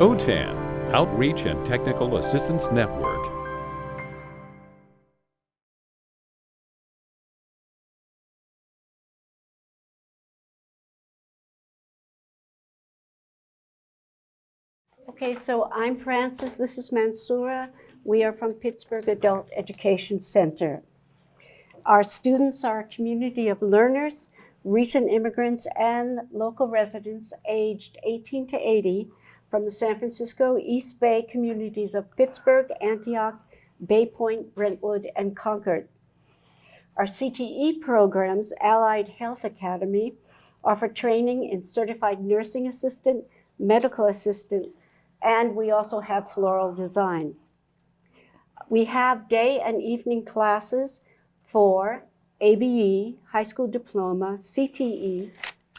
OTAN, Outreach and Technical Assistance Network. Okay, so I'm Frances, this is Mansoura. We are from Pittsburg Adult Education Center. Our students are a community of learners, recent immigrants, and local residents aged 18 to 80 from the San Francisco East Bay communities of Pittsburg, Antioch, Bay Point, Brentwood, and Concord. Our CTE programs, Allied Health Academy, offer training in certified nursing assistant, medical assistant, and we also have floral design. We have day and evening classes for ABE, high school diploma, CTE,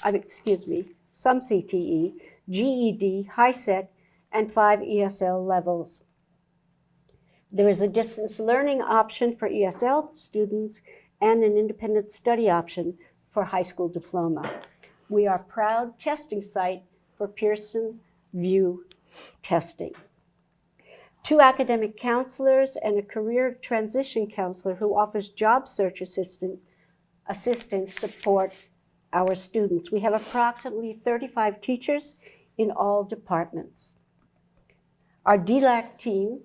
excuse me, some CTE, GED, HiSET, and five ESL levels. There is a distance learning option for ESL students and an independent study option for high school diploma. We are proud testing site for Pearson VUE testing. Two academic counselors and a career transition counselor who offers job search assistant, assistance support our students. We have approximately 35 teachers in all departments. Our DLAC team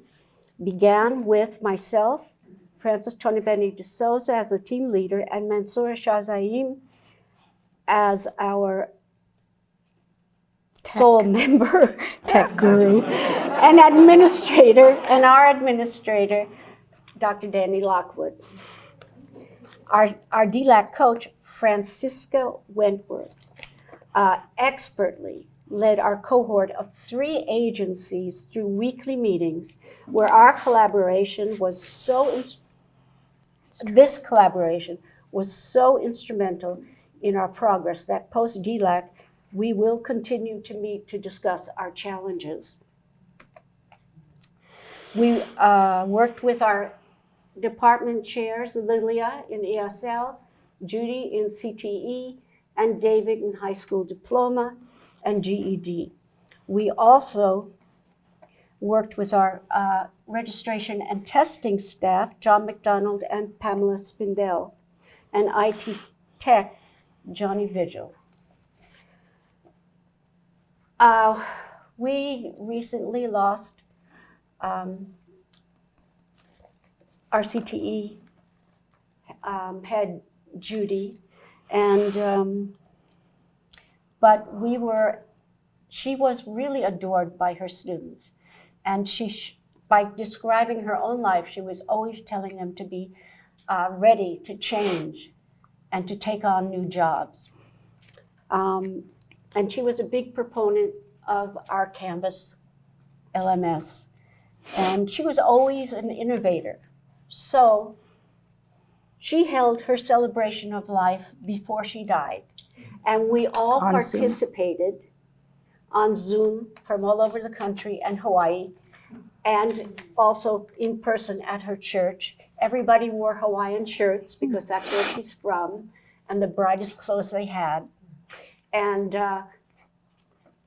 began with myself, Frances Tonibeni de Souza as the team leader, and Mansoura Shazaim as our Tech. sole member, tech guru, and administrator, and our administrator, Dr. Danny Lockwood. Our, our DLAC coach, Francisca Wentworth, uh, expertly led our cohort of three agencies through weekly meetings where our collaboration was so, this collaboration was so instrumental in our progress that post-DLAC, we will continue to meet to discuss our challenges. We uh, worked with our department chairs, Lilia in ESL, Judy in CTE, and David in high school diploma, and GED. We also worked with our uh, registration and testing staff, John McDonald and Pamela Spindell, and IT tech, Johnny Vigil. Uh, we recently lost um, our CTE um, head, Judy, and um, but we were, she was really adored by her students. And she, by describing her own life, she was always telling them to be uh, ready to change and to take on new jobs. Um, and she was a big proponent of our Canvas LMS. And she was always an innovator. So she held her celebration of life before she died. And we all on participated Zoom. on Zoom from all over the country and Hawaii, and also in person at her church. Everybody wore Hawaiian shirts because that's where she's from, and the brightest clothes they had. And uh,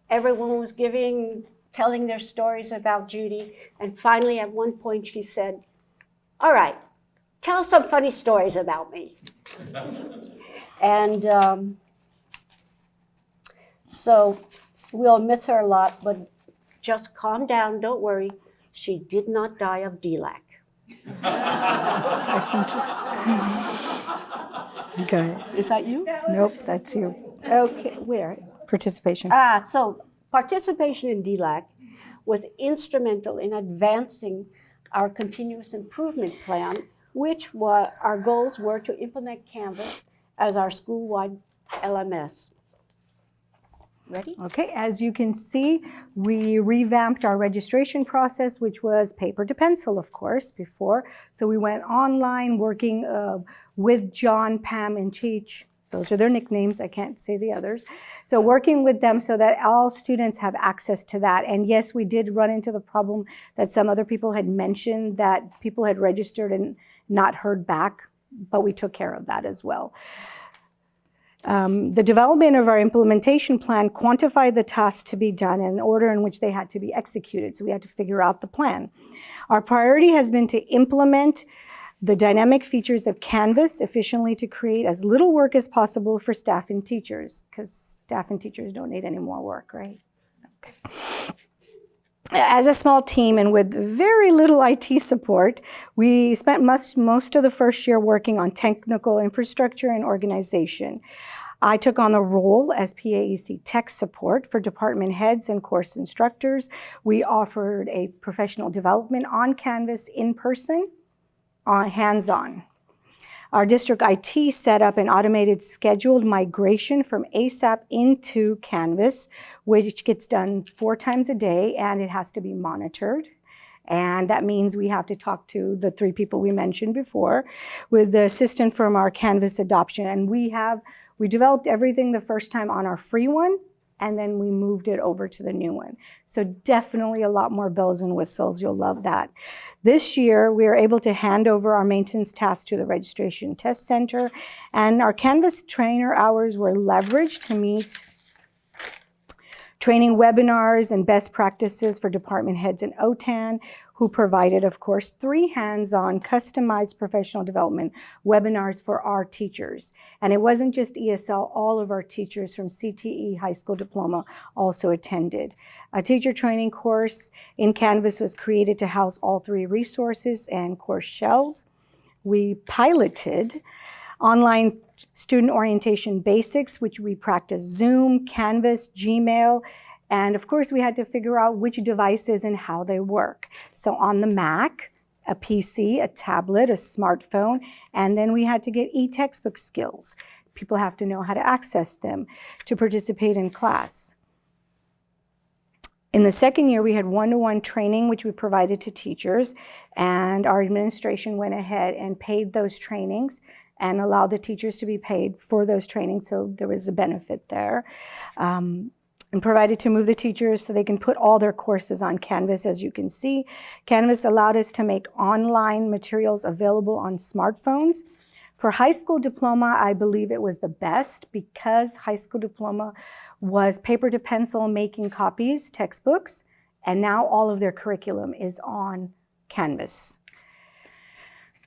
everyone was giving, telling their stories about Judy. And finally, at one point, she said, all right, tell some funny stories about me. and um, so we'll miss her a lot, but just calm down, don't worry. She did not die of DLAC. okay. Is that you? Nope, that's you. Okay, where? Participation. Ah, so participation in DLAC was instrumental in advancing our continuous improvement plan, which were, our goals were to implement Canvas as our school-wide LMS. Ready? Okay, as you can see, we revamped our registration process, which was paper to pencil, of course, before. So we went online working uh, with John, Pam, and Cheech. Those are their nicknames. I can't say the others. So working with them so that all students have access to that. And yes, we did run into the problem that some other people had mentioned that people had registered and not heard back, but we took care of that as well. Um, the development of our implementation plan quantified the tasks to be done and the order in which they had to be executed. So we had to figure out the plan. Our priority has been to implement the dynamic features of Canvas efficiently to create as little work as possible for staff and teachers, because staff and teachers don't need any more work, right? Okay. As a small team and with very little IT support, we spent most, most of the first year working on technical infrastructure and organization. I took on the role as PAEC tech support for department heads and course instructors. We offered a professional development on Canvas in person, on hands-on. Our district IT set up an automated scheduled migration from ASAP into Canvas, which gets done four times a day and it has to be monitored. And that means we have to talk to the three people we mentioned before with the assistant from our Canvas adoption. And we have, we developed everything the first time on our free one and then we moved it over to the new one. So definitely a lot more bells and whistles. You'll love that. This year, we are able to hand over our maintenance tasks to the Registration Test Center, and our Canvas trainer hours were leveraged to meet training webinars and best practices for department heads in OTAN who provided, of course, three hands-on customized professional development webinars for our teachers. And it wasn't just ESL, all of our teachers from CTE High School Diploma also attended. A teacher training course in Canvas was created to house all three resources and course shells. We piloted online student orientation basics, which we practiced Zoom, Canvas, Gmail, and of course, we had to figure out which devices and how they work. So on the Mac, a PC, a tablet, a smartphone, and then we had to get e-textbook skills. People have to know how to access them to participate in class. In the second year, we had one-to-one -one training, which we provided to teachers, and our administration went ahead and paid those trainings and allowed the teachers to be paid for those trainings, so there was a benefit there. Um, and provided to move the teachers so they can put all their courses on Canvas, as you can see. Canvas allowed us to make online materials available on smartphones. For high school diploma, I believe it was the best because high school diploma was paper to pencil making copies, textbooks, and now all of their curriculum is on Canvas.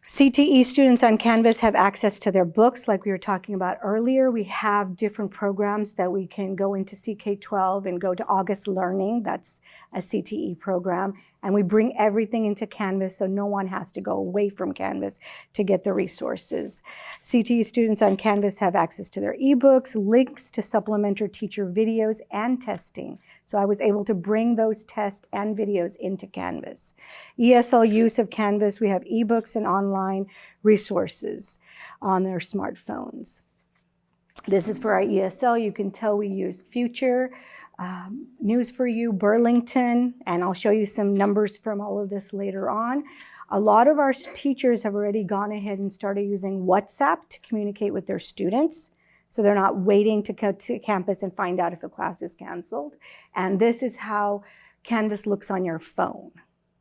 CTE students on Canvas have access to their books like we were talking about earlier. We have different programs that we can go into CK12 and go to August Learning, that's a CTE program, and we bring everything into Canvas so no one has to go away from Canvas to get the resources. CTE students on Canvas have access to their ebooks, links to supplementary teacher videos, and testing. So I was able to bring those tests and videos into Canvas. ESL use of Canvas, we have ebooks and online resources on their smartphones. This is for our ESL. You can tell we use Future, um, News for You, Burlington, and I'll show you some numbers from all of this later on. A lot of our teachers have already gone ahead and started using WhatsApp to communicate with their students. So they're not waiting to go to campus and find out if a class is canceled. And this is how Canvas looks on your phone.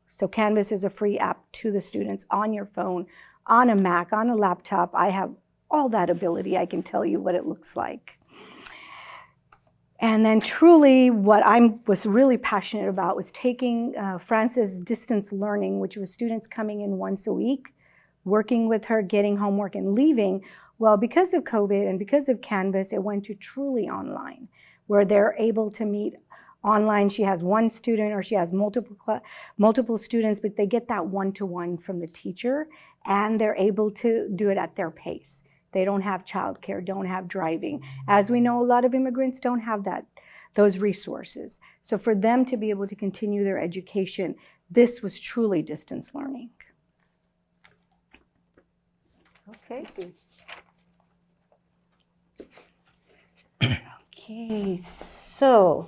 So Canvas is a free app to the students on your phone, on a Mac, on a laptop. I have all that ability. I can tell you what it looks like. And then truly what I was really passionate about was taking uh, Frances distance learning, which was students coming in once a week, working with her, getting homework and leaving, well, because of COVID and because of Canvas, it went to truly online, where they're able to meet online. She has one student or she has multiple, multiple students, but they get that one-to-one -one from the teacher and they're able to do it at their pace. They don't have childcare, don't have driving. As we know, a lot of immigrants don't have that, those resources. So for them to be able to continue their education, this was truly distance learning. Okay. Okay, so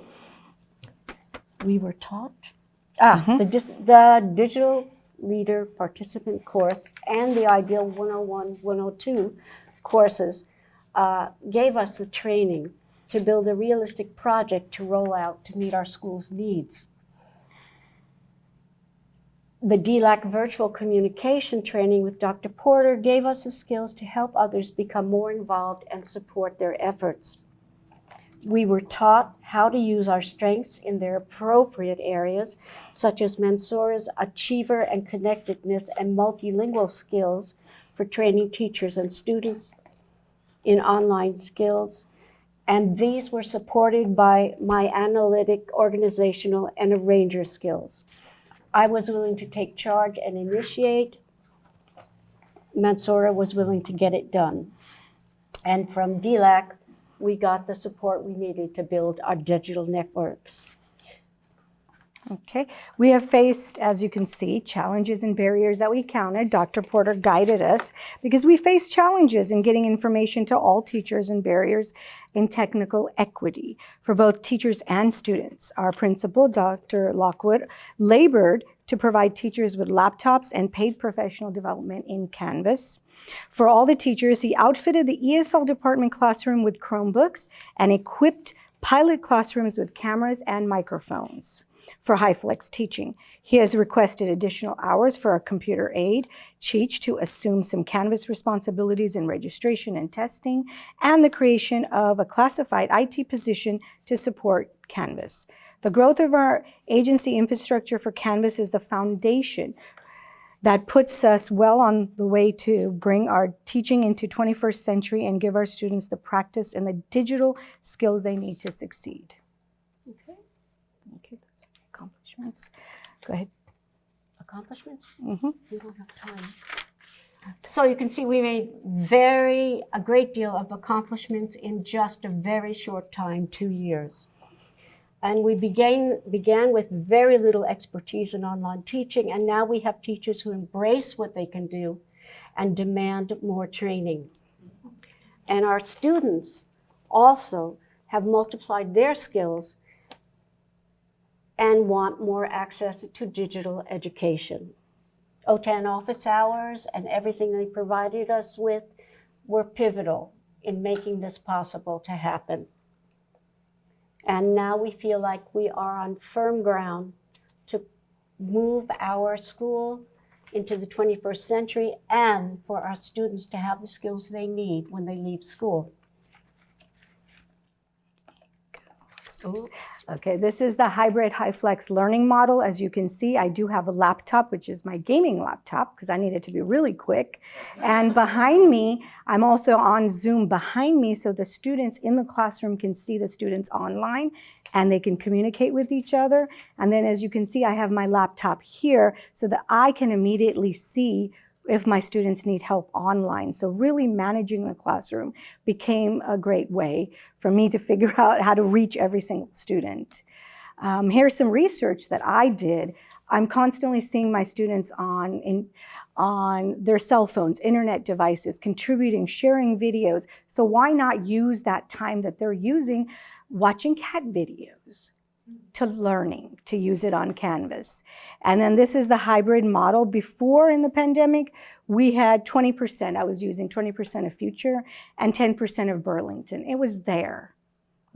we were taught, ah, the, dis- the digital leader participant course and the Ideal 101, 102 courses uh, gave us the training to build a realistic project to roll out to meet our school's needs. the DLAC virtual communication training with Dr. Porter gave us the skills to help others become more involved and support their efforts. We were taught how to use our strengths in their appropriate areas, such as Mansoura's achiever and connectedness and multilingual skills for training teachers and students in online skills. And these were supported by my analytic, organizational, and arranger skills. I was willing to take charge and initiate. Mansoura was willing to get it done. And from DLAC, we got the support we needed to build our digital networks. Okay, we have faced, as you can see, challenges and barriers that we counted. Dr. Porter guided us because we face challenges in getting information to all teachers and barriers in technical equity for both teachers and students. Our principal, Dr. Lockwood, labored to provide teachers with laptops and paid professional development in Canvas. For all the teachers, he outfitted the ESL department classroom with Chromebooks and equipped pilot classrooms with cameras and microphones for HyFlex teaching. He has requested additional hours for a computer aide, Cheech, to assume some Canvas responsibilities in registration and testing, and the creation of a classified IT position to support Canvas. The growth of our agency infrastructure for Canvas is the foundation that puts us well on the way to bring our teaching into 21st century and give our students the practice and the digital skills they need to succeed. Okay. Okay, those are accomplishments. Go ahead. Accomplishments? Mm -hmm. We don't have time. So you can see we made very, a great deal of accomplishments in just a very short time, two years. And we began, began with very little expertise in online teaching, and now we have teachers who embrace what they can do and demand more training. And our students also have multiplied their skills and want more access to digital education. OTAN office hours and everything they provided us with were pivotal in making this possible to happen. And now we feel like we are on firm ground to move our school into the 21st century and for our students to have the skills they need when they leave school. Oops. Okay, this is the hybrid HyFlex learning model. As you can see, I do have a laptop, which is my gaming laptop, because I need it to be really quick. And behind me, I'm also on Zoom behind me, so the students in the classroom can see the students online, and they can communicate with each other. And then as you can see, I have my laptop here, so that I can immediately see if my students need help online. So really managing the classroom became a great way for me to figure out how to reach every single student. Um, here's some research that I did. I'm constantly seeing my students on, in, on their cell phones, internet devices, contributing, sharing videos. So why not use that time that they're using watching cat videos? To learning to use it on Canvas. And then this is the hybrid model. Before in the pandemic, we had 20%. I was using 20% of Future and 10% of Burlington. It was there.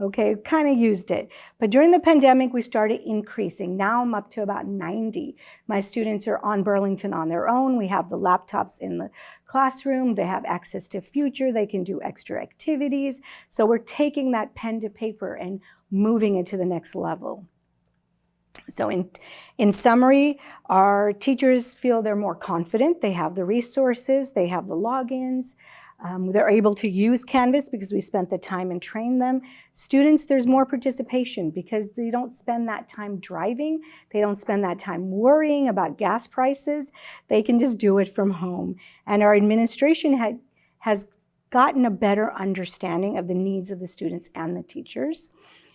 Okay, kind of used it. But during the pandemic, we started increasing. Now I'm up to about 90. My students are on Burlington on their own. We have the laptops in the classroom. They have access to Future. They can do extra activities. So we're taking that pen to paper and moving it to the next level. So in, in summary, our teachers feel they're more confident. They have the resources. They have the logins. Um, they're able to use Canvas because we spent the time and trained them. Students, there's more participation because they don't spend that time driving. They don't spend that time worrying about gas prices. They can just do it from home. And our administration had, has gotten a better understanding of the needs of the students and the teachers.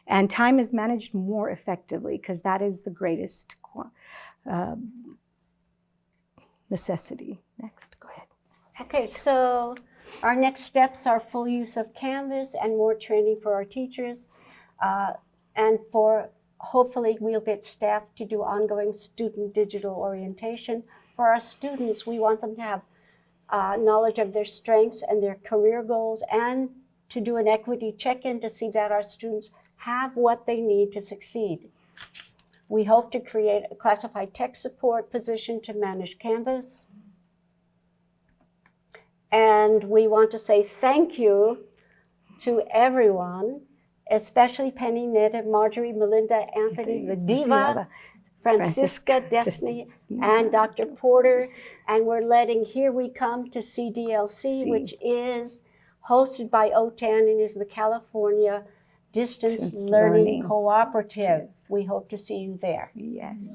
And time is managed more effectively because that is the greatest uh, necessity. Next, go ahead. Okay, so our next steps are full use of Canvas and more training for our teachers. Uh, and for hopefully we'll get staff to do ongoing student digital orientation. For our students, we want them to have uh, knowledge of their strengths and their career goals and to do an equity check-in to see that our students have what they need to succeed. We hope to create a classified tech support position to manage Canvas. And we want to say thank you to everyone, especially Penny, Netta, Marjorie, Melinda, Anthony, the diva, Francisca, Destiny, and Dr. Porter. And we're letting Here We Come to CDLC, which is hosted by OTAN and is the California Distance Learning Learning Cooperative. We hope to see you there. Yes.